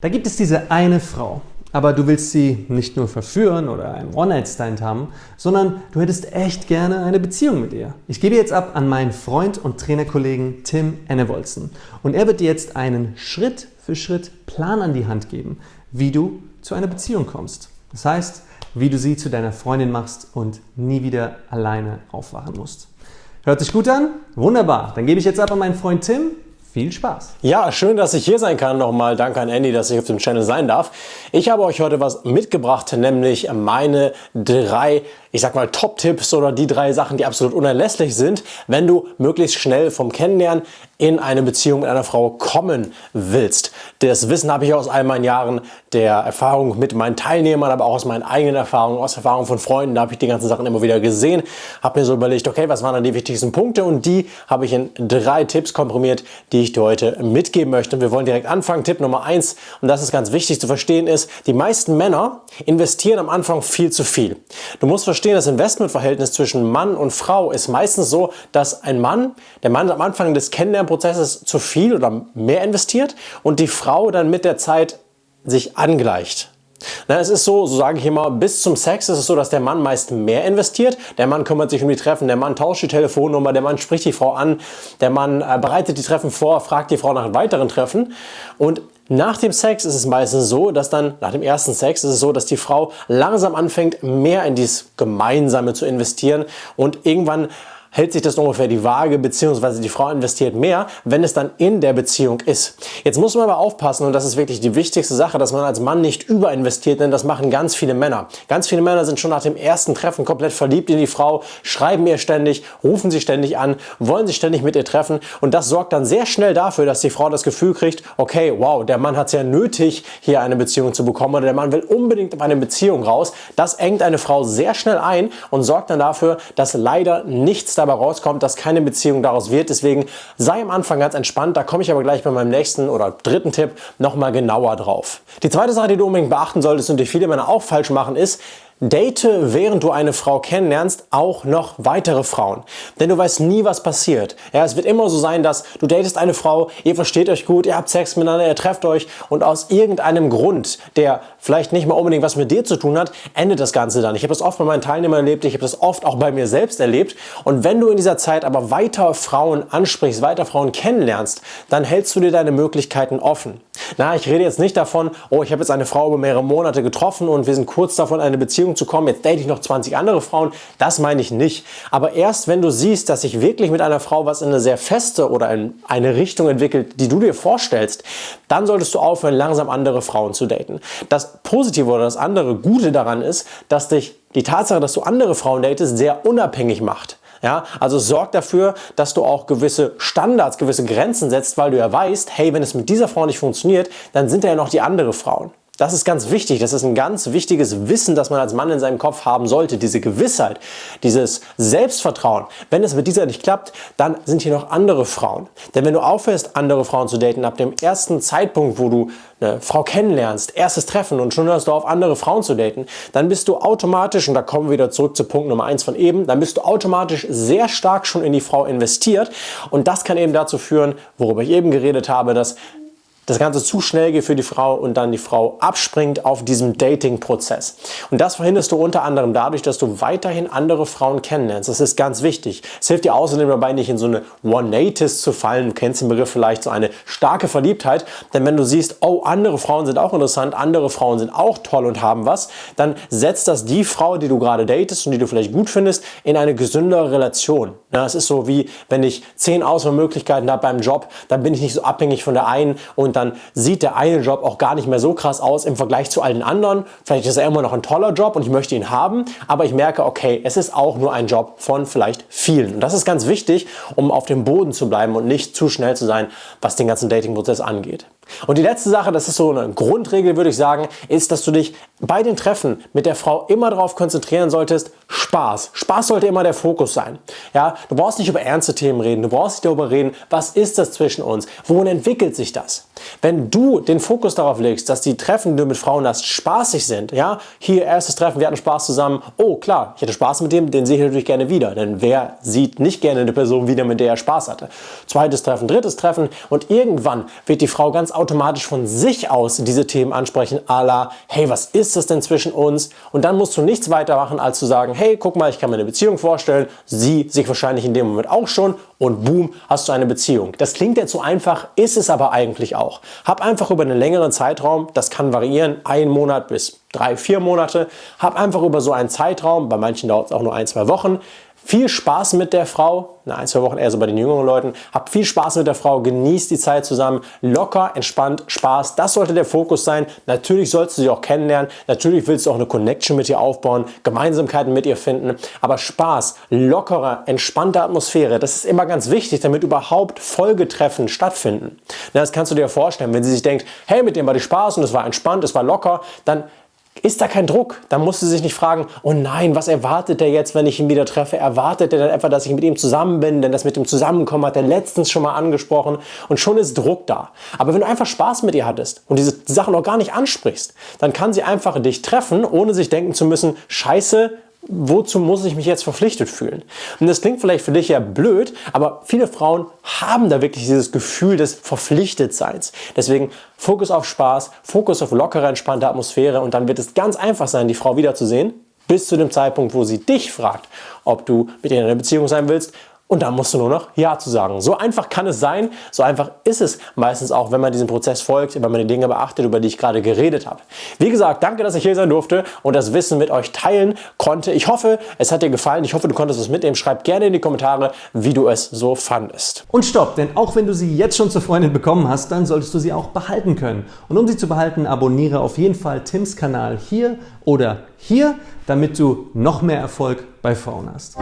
Da gibt es diese eine Frau, aber du willst sie nicht nur verführen oder einen One-Night-Stand haben, sondern du hättest echt gerne eine Beziehung mit ihr. Ich gebe jetzt ab an meinen Freund und Trainerkollegen Tim Ennevolzen und er wird dir jetzt einen Schritt für Schritt Plan an die Hand geben, wie du zu einer Beziehung kommst. Das heißt, wie du sie zu deiner Freundin machst und nie wieder alleine aufwachen musst. Hört sich gut an? Wunderbar. Dann gebe ich jetzt ab an meinen Freund Tim viel Spaß! Ja, schön, dass ich hier sein kann. Nochmal danke an Andy, dass ich auf dem Channel sein darf. Ich habe euch heute was mitgebracht, nämlich meine drei ich sag mal Top-Tipps oder die drei Sachen, die absolut unerlässlich sind, wenn du möglichst schnell vom Kennenlernen in eine Beziehung mit einer Frau kommen willst. Das Wissen habe ich aus all meinen Jahren der Erfahrung mit meinen Teilnehmern, aber auch aus meinen eigenen Erfahrungen, aus Erfahrungen von Freunden, da habe ich die ganzen Sachen immer wieder gesehen, habe mir so überlegt, okay, was waren dann die wichtigsten Punkte und die habe ich in drei Tipps komprimiert, die ich dir heute mitgeben möchte. Und wir wollen direkt anfangen. Tipp Nummer eins und das ist ganz wichtig zu verstehen ist, die meisten Männer investieren am Anfang viel zu viel. Du musst verstehen, das Investmentverhältnis zwischen Mann und Frau ist meistens so, dass ein Mann, der Mann am Anfang des Kennenlernprozesses zu viel oder mehr investiert und die Frau dann mit der Zeit sich angleicht. Na, es ist so, so sage ich immer, bis zum Sex ist es so, dass der Mann meist mehr investiert. Der Mann kümmert sich um die Treffen, der Mann tauscht die Telefonnummer, der Mann spricht die Frau an, der Mann äh, bereitet die Treffen vor, fragt die Frau nach weiteren Treffen. Und nach dem Sex ist es meistens so, dass dann, nach dem ersten Sex ist es so, dass die Frau langsam anfängt, mehr in dieses Gemeinsame zu investieren und irgendwann hält sich das ungefähr die Waage, beziehungsweise die Frau investiert mehr, wenn es dann in der Beziehung ist. Jetzt muss man aber aufpassen, und das ist wirklich die wichtigste Sache, dass man als Mann nicht überinvestiert, denn das machen ganz viele Männer. Ganz viele Männer sind schon nach dem ersten Treffen komplett verliebt in die Frau, schreiben ihr ständig, rufen sie ständig an, wollen sich ständig mit ihr treffen und das sorgt dann sehr schnell dafür, dass die Frau das Gefühl kriegt, okay, wow, der Mann hat es ja nötig, hier eine Beziehung zu bekommen oder der Mann will unbedingt auf eine Beziehung raus. Das engt eine Frau sehr schnell ein und sorgt dann dafür, dass leider nichts dabei rauskommt, dass keine Beziehung daraus wird. Deswegen sei am Anfang ganz entspannt. Da komme ich aber gleich bei meinem nächsten oder dritten Tipp nochmal genauer drauf. Die zweite Sache, die du unbedingt beachten solltest und die viele Männer auch falsch machen, ist, Date, während du eine Frau kennenlernst, auch noch weitere Frauen. Denn du weißt nie, was passiert. Ja, es wird immer so sein, dass du datest eine Frau, ihr versteht euch gut, ihr habt Sex miteinander, ihr trefft euch und aus irgendeinem Grund, der vielleicht nicht mal unbedingt was mit dir zu tun hat, endet das Ganze dann. Ich habe das oft bei meinen Teilnehmern erlebt, ich habe das oft auch bei mir selbst erlebt. Und wenn du in dieser Zeit aber weiter Frauen ansprichst, weiter Frauen kennenlernst, dann hältst du dir deine Möglichkeiten offen. Na, ich rede jetzt nicht davon, oh, ich habe jetzt eine Frau über mehrere Monate getroffen und wir sind kurz davon, eine Beziehung zu kommen, jetzt date ich noch 20 andere Frauen. Das meine ich nicht. Aber erst wenn du siehst, dass sich wirklich mit einer Frau was in eine sehr feste oder in eine Richtung entwickelt, die du dir vorstellst, dann solltest du aufhören, langsam andere Frauen zu daten. Das Positive oder das andere Gute daran ist, dass dich die Tatsache, dass du andere Frauen datest, sehr unabhängig macht. Ja, also sorg dafür, dass du auch gewisse Standards, gewisse Grenzen setzt, weil du ja weißt, hey, wenn es mit dieser Frau nicht funktioniert, dann sind da ja noch die anderen Frauen. Das ist ganz wichtig. Das ist ein ganz wichtiges Wissen, das man als Mann in seinem Kopf haben sollte. Diese Gewissheit, dieses Selbstvertrauen. Wenn es mit dieser nicht klappt, dann sind hier noch andere Frauen. Denn wenn du aufhörst, andere Frauen zu daten, ab dem ersten Zeitpunkt, wo du eine Frau kennenlernst, erstes Treffen und schon hörst du auf, andere Frauen zu daten, dann bist du automatisch, und da kommen wir wieder zurück zu Punkt Nummer eins von eben, dann bist du automatisch sehr stark schon in die Frau investiert. Und das kann eben dazu führen, worüber ich eben geredet habe, dass das Ganze zu schnell geht für die Frau und dann die Frau abspringt auf diesem Dating-Prozess. Und das verhinderst du unter anderem dadurch, dass du weiterhin andere Frauen kennenlernst. Das ist ganz wichtig. Es hilft dir außerdem dabei, nicht in so eine One-Natis zu fallen. Du kennst den Begriff vielleicht, so eine starke Verliebtheit. Denn wenn du siehst, oh, andere Frauen sind auch interessant, andere Frauen sind auch toll und haben was, dann setzt das die Frau, die du gerade datest und die du vielleicht gut findest, in eine gesündere Relation. Ja, es ist so wie, wenn ich zehn Auswahlmöglichkeiten habe beim Job, dann bin ich nicht so abhängig von der einen und dann sieht der eine Job auch gar nicht mehr so krass aus im Vergleich zu allen anderen. Vielleicht ist er immer noch ein toller Job und ich möchte ihn haben, aber ich merke, okay, es ist auch nur ein Job von vielleicht vielen. Und das ist ganz wichtig, um auf dem Boden zu bleiben und nicht zu schnell zu sein, was den ganzen Dating-Prozess angeht. Und die letzte Sache, das ist so eine Grundregel, würde ich sagen, ist, dass du dich bei den Treffen mit der Frau immer darauf konzentrieren solltest, Spaß. Spaß sollte immer der Fokus sein. Ja, du brauchst nicht über ernste Themen reden, du brauchst nicht darüber reden, was ist das zwischen uns, wohin entwickelt sich das. Wenn du den Fokus darauf legst, dass die Treffen, die du mit Frauen hast, spaßig sind, ja, hier erstes Treffen, wir hatten Spaß zusammen, oh klar, ich hatte Spaß mit dem, den sehe ich natürlich gerne wieder, denn wer sieht nicht gerne eine Person wieder, mit der er Spaß hatte. Zweites Treffen, drittes Treffen und irgendwann wird die Frau ganz automatisch von sich aus diese Themen ansprechen, a la, hey, was ist das denn zwischen uns? Und dann musst du nichts weiter machen, als zu sagen, hey, guck mal, ich kann mir eine Beziehung vorstellen, sie sich wahrscheinlich in dem Moment auch schon und boom, hast du eine Beziehung. Das klingt jetzt so einfach, ist es aber eigentlich auch. Hab einfach über einen längeren Zeitraum, das kann variieren, ein Monat bis drei, vier Monate, hab einfach über so einen Zeitraum, bei manchen dauert es auch nur ein, zwei Wochen, viel Spaß mit der Frau, na, ein, zwei Wochen eher so bei den jüngeren Leuten, habt viel Spaß mit der Frau, genießt die Zeit zusammen, locker, entspannt, Spaß, das sollte der Fokus sein. Natürlich sollst du sie auch kennenlernen, natürlich willst du auch eine Connection mit ihr aufbauen, Gemeinsamkeiten mit ihr finden, aber Spaß, lockere, entspannte Atmosphäre, das ist immer ganz wichtig, damit überhaupt Folgetreffen stattfinden. Na, das kannst du dir vorstellen, wenn sie sich denkt, hey, mit dem war die Spaß und es war entspannt, es war locker, dann ist da kein Druck. Da musst du sich nicht fragen, oh nein, was erwartet er jetzt, wenn ich ihn wieder treffe? Erwartet er dann etwa, dass ich mit ihm zusammen bin? Denn das mit dem Zusammenkommen hat er letztens schon mal angesprochen und schon ist Druck da. Aber wenn du einfach Spaß mit ihr hattest und diese Sachen auch gar nicht ansprichst, dann kann sie einfach dich treffen, ohne sich denken zu müssen, scheiße, wozu muss ich mich jetzt verpflichtet fühlen? Und das klingt vielleicht für dich ja blöd, aber viele Frauen haben da wirklich dieses Gefühl des Verpflichtetseins. Deswegen Fokus auf Spaß, Fokus auf lockere, entspannte Atmosphäre und dann wird es ganz einfach sein, die Frau wiederzusehen, bis zu dem Zeitpunkt, wo sie dich fragt, ob du mit ihr in einer Beziehung sein willst und dann musst du nur noch Ja zu sagen. So einfach kann es sein, so einfach ist es meistens auch, wenn man diesem Prozess folgt, wenn man die Dinge beachtet, über die ich gerade geredet habe. Wie gesagt, danke, dass ich hier sein durfte und das Wissen mit euch teilen konnte. Ich hoffe, es hat dir gefallen. Ich hoffe, du konntest es mitnehmen. Schreib gerne in die Kommentare, wie du es so fandest. Und stopp, denn auch wenn du sie jetzt schon zur Freundin bekommen hast, dann solltest du sie auch behalten können. Und um sie zu behalten, abonniere auf jeden Fall Tims Kanal hier oder hier, damit du noch mehr Erfolg bei Frauen hast.